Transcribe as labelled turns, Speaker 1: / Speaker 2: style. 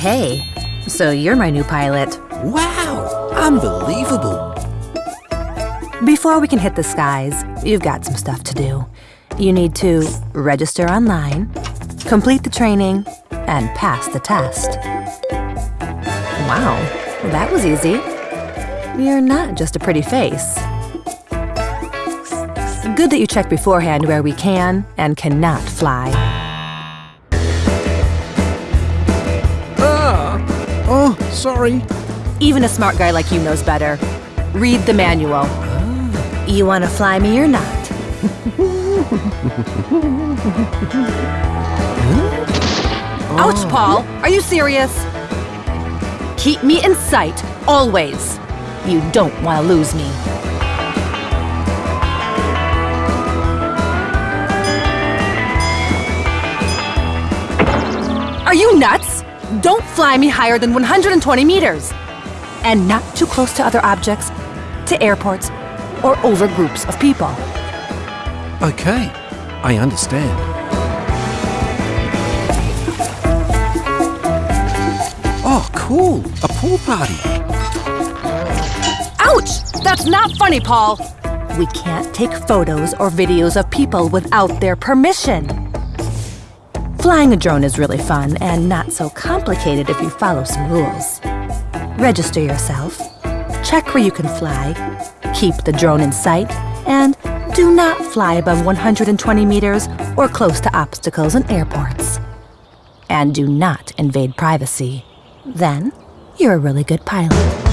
Speaker 1: Hey, so you're my new pilot.
Speaker 2: Wow, unbelievable.
Speaker 1: Before we can hit the skies, you've got some stuff to do. You need to register online, complete the training, and pass the test. Wow, that was easy. You're not just a pretty face. Good that you check beforehand where we can and cannot fly.
Speaker 2: Sorry.
Speaker 1: Even a smart guy like you knows better. Read the manual. Ah. You want to fly me or not? Ouch, ah. Paul! Are you serious? Keep me in sight, always. You don't want to lose me. Are you nuts? Don't fly me higher than 120 meters. And not too close to other objects, to airports, or over groups of people.
Speaker 2: Okay, I understand. Oh, cool. A pool party.
Speaker 1: Ouch! That's not funny, Paul. We can't take photos or videos of people without their permission. Flying a drone is really fun and not so complicated if you follow some rules. Register yourself, check where you can fly, keep the drone in sight, and do not fly above 120 meters or close to obstacles and airports. And do not invade privacy. Then, you're a really good pilot.